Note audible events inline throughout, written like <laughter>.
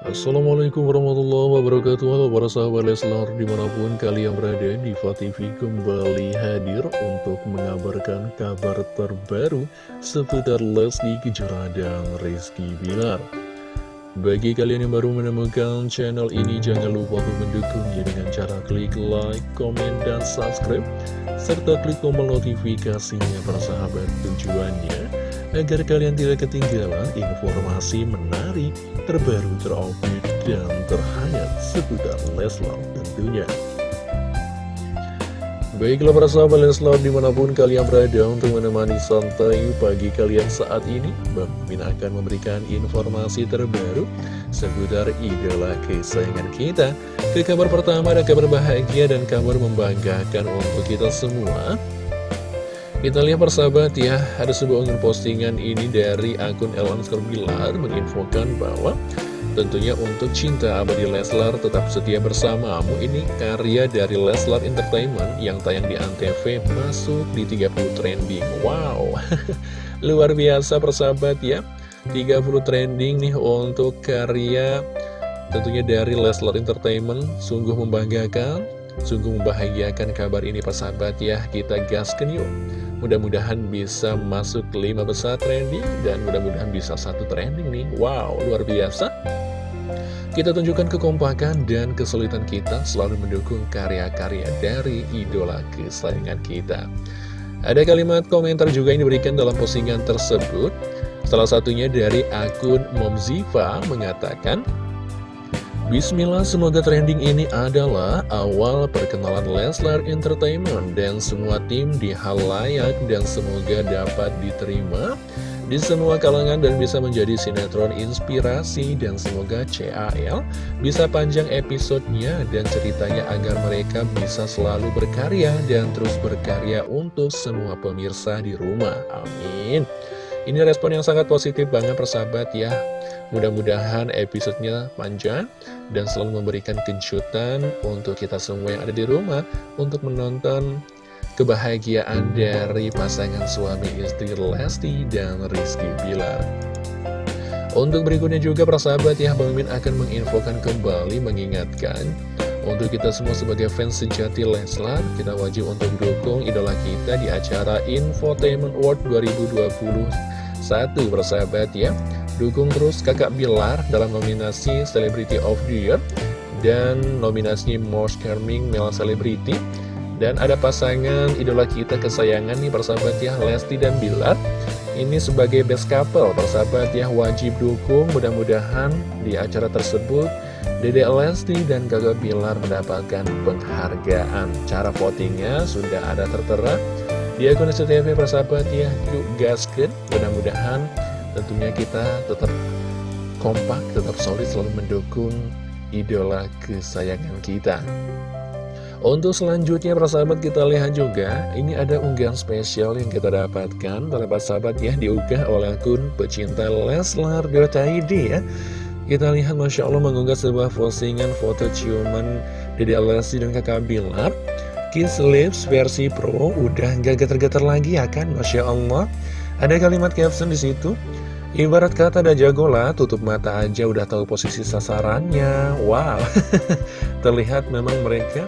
Assalamualaikum warahmatullahi wabarakatuh. Halo para sahabat Leslar Di mana pun kalian berada Diva TV kembali hadir Untuk mengabarkan kabar terbaru Seputar Leslie Kejora dan Rizky Bilar. Bagi kalian yang baru menemukan channel ini Jangan lupa untuk mendukungnya Dengan cara klik like, komen, dan subscribe Serta klik tombol notifikasinya para sahabat tujuannya agar kalian tidak ketinggalan informasi menarik, terbaru, terupdate, dan terhangat seputar Leslar tentunya. Baiklah para sahabat Leslar di mana pun kalian berada untuk menemani santai pagi kalian saat ini Bang Min akan memberikan informasi terbaru seputar idola kesayangan kita Ke kabar pertama ada kabar bahagia dan kabar membanggakan untuk kita semua kita lihat persahabat ya, ada sebuah unggahan postingan ini dari akun Elan Bilar menginfokan bahwa tentunya untuk cinta abadi Leslar tetap setia bersamamu. Ini karya dari Leslar Entertainment yang tayang di Antv masuk di 30 trending. Wow, <laughs> luar biasa persahabat ya, 30 trending nih untuk karya tentunya dari Leslar Entertainment, sungguh membanggakan, sungguh membahagiakan kabar ini persahabat ya, kita gaskan yuk. Mudah-mudahan bisa masuk 5 besar trending dan mudah-mudahan bisa satu trending nih. Wow, luar biasa. Kita tunjukkan kekompakan dan kesulitan kita selalu mendukung karya-karya dari idola kesayangan kita. Ada kalimat komentar juga yang diberikan dalam postingan tersebut. Salah satunya dari akun Momziva mengatakan, Bismillah, semoga trending ini adalah awal perkenalan Leslar Entertainment dan semua tim di hal layak dan semoga dapat diterima di semua kalangan dan bisa menjadi sinetron inspirasi dan semoga CAL bisa panjang episodenya dan ceritanya agar mereka bisa selalu berkarya dan terus berkarya untuk semua pemirsa di rumah. Amin. Ini respon yang sangat positif banget persahabat ya. Mudah-mudahan episodenya panjang dan selalu memberikan kejutan untuk kita semua yang ada di rumah untuk menonton kebahagiaan dari pasangan suami istri Lesti dan Rizky Bilar. Untuk berikutnya juga persahabat ya, Bang Min akan menginfokan kembali mengingatkan untuk kita semua sebagai fans sejati Leslar, kita wajib untuk dukung idola kita di acara Infotainment Award 2021 persahabat ya. Dukung terus kakak Bilar dalam nominasi Celebrity of the Year dan nominasi Most Charming Male Celebrity. Dan ada pasangan idola kita kesayangan nih persahabat ya, Lesti dan Bilar. Ini sebagai best couple, persahabat ya, wajib dukung. Mudah-mudahan di acara tersebut Dede Lesti dan kakak Bilar mendapatkan penghargaan. Cara votingnya sudah ada tertera di akun SCTV persahabat ya, yuk gaskan. Mudah-mudahan tentunya kita tetap kompak, tetap solid selalu mendukung idola kesayangan kita. Untuk selanjutnya persahabat kita lihat juga Ini ada unggahan spesial yang kita dapatkan Para sahabat ya diunggah oleh akun pecinta Leslar.id ya Kita lihat Masya Allah mengunggah sebuah postingan foto ciuman Dede Lesti dan kakak Bilar. Kiss Lips versi Pro udah gak getar-getar lagi ya kan? Masya Allah. Ada kalimat caption di situ. Ibarat kata ada jago lah, tutup mata aja udah tahu posisi sasarannya. Wow, <laughs> terlihat memang mereka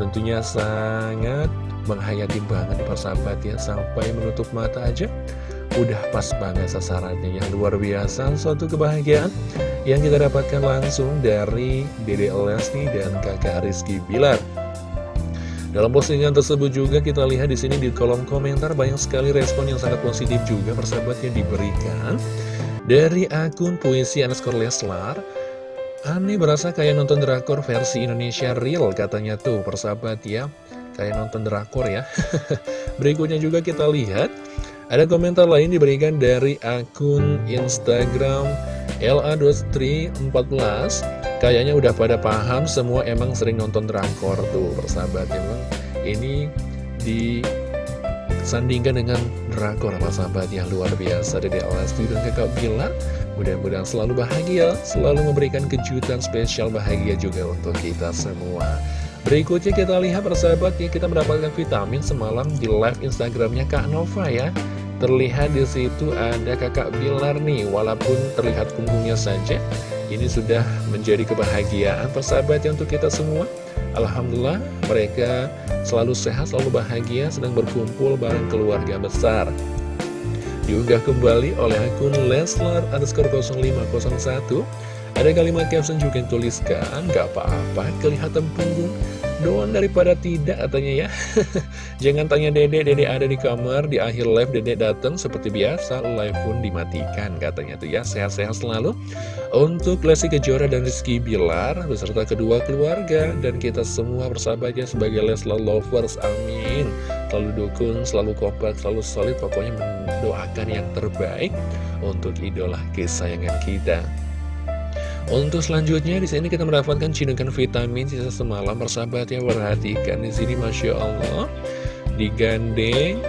tentunya sangat menghayati banget persahabat ya. Sampai menutup mata aja, udah pas banget sasarannya. Yang luar biasa, suatu kebahagiaan yang kita dapatkan langsung dari Dede Lesti dan kakak Rizky Bilar. Dalam postingan tersebut juga kita lihat di sini di kolom komentar banyak sekali respon yang sangat positif juga persahabat yang diberikan dari akun puisi underscore Leslar. Aneh berasa kayak nonton drakor versi Indonesia real katanya tuh persahabat ya. Kayak nonton drakor ya. <laughs> Berikutnya juga kita lihat ada komentar lain diberikan dari akun Instagram LA2314 Kayaknya udah pada paham semua emang sering nonton drakor tuh persahabat. Emang Ini disandingkan dengan drakor persahabat yang luar biasa. Dari Lesti dan kakak Bila Mudah-mudahan selalu bahagia, selalu memberikan kejutan spesial bahagia juga untuk kita semua. Berikutnya kita lihat persahabat ya kita mendapatkan vitamin semalam di live Instagramnya Kak Nova ya Terlihat di situ ada kakak Bilar nih, walaupun terlihat punggungnya saja. Ini sudah menjadi kebahagiaan persahabat ya untuk kita semua Alhamdulillah mereka selalu sehat, selalu bahagia, sedang berkumpul bareng keluarga besar Diunggah kembali oleh akun Leslar underscore 0501 Ada kalimat caption juga yang tuliskan Gak apa-apa kelihatan punggung doang daripada tidak katanya ya. <laughs> Jangan tanya dede, dede ada di kamar Di akhir live dede datang seperti biasa Live pun dimatikan katanya tuh ya. Sehat-sehat selalu. Untuk Lesti Kejora dan Rizky Bilar Beserta kedua keluarga Dan kita semua bersahabatnya sebagai Leslar Lovers Amin. Selalu dukung, selalu kompak, selalu solid Pokoknya mendoakan yang terbaik Untuk idola kesayangan kita untuk selanjutnya di sini kita mendapatkan cidukan vitamin sisa semalam. Persahabat ya perhatikan di sini masya Allah. Digandeng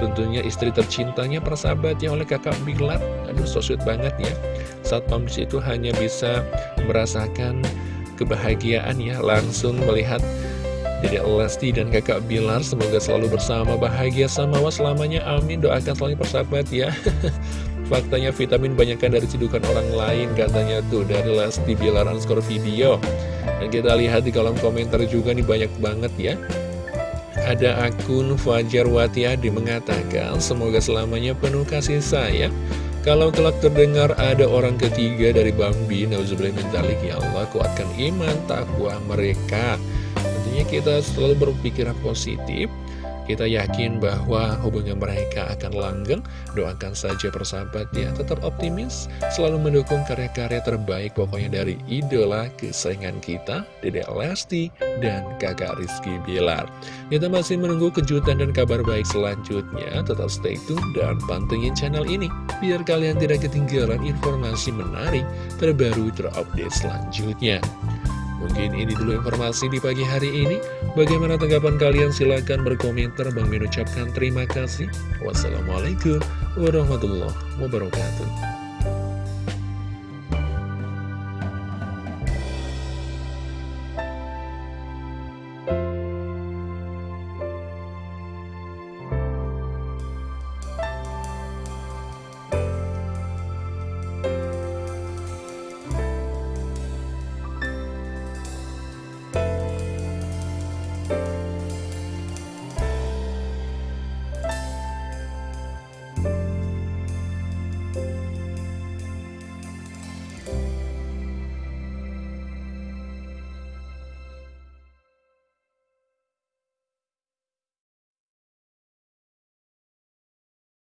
tentunya istri tercintanya persahabatnya oleh kakak Bilar aduh so sweet banget ya. Saat pam itu hanya bisa merasakan kebahagiaan ya langsung melihat jadi Lesti dan kakak Bilar. Semoga selalu bersama bahagia sama selamanya. Amin. Doakan selalu persahabat ya <laughs> Faktanya vitamin banyakkan dari cedukan orang lain katanya tuh dari Lesti Bilar skor video. Dan kita lihat di kolom komentar juga nih banyak banget ya. Ada akun Fajar Watiadi mengatakan semoga selamanya penuh kasih sayang. Kalau telah terdengar ada orang ketiga dari Bambi, Nauzubillah mentalik, ya Allah kuatkan iman takwa mereka. Tentunya kita selalu berpikiran positif, kita yakin bahwa hubungan mereka akan langgeng. Doakan saja persahabat ya Tetap optimis. Selalu mendukung karya-karya terbaik Pokoknya dari idola kesayangan kita Dede Lesti dan kakak Rizky Bilar. Kita masih menunggu kejutan dan kabar baik selanjutnya. Tetap stay tune dan pantengin channel ini Biar kalian tidak ketinggalan informasi menarik Terbaru terupdate selanjutnya Mungkin ini dulu informasi di pagi hari ini. Bagaimana tanggapan kalian? Silahkan berkomentar. Bang Min ucapkan terima kasih. Wassalamualaikum warahmatullahi wabarakatuh.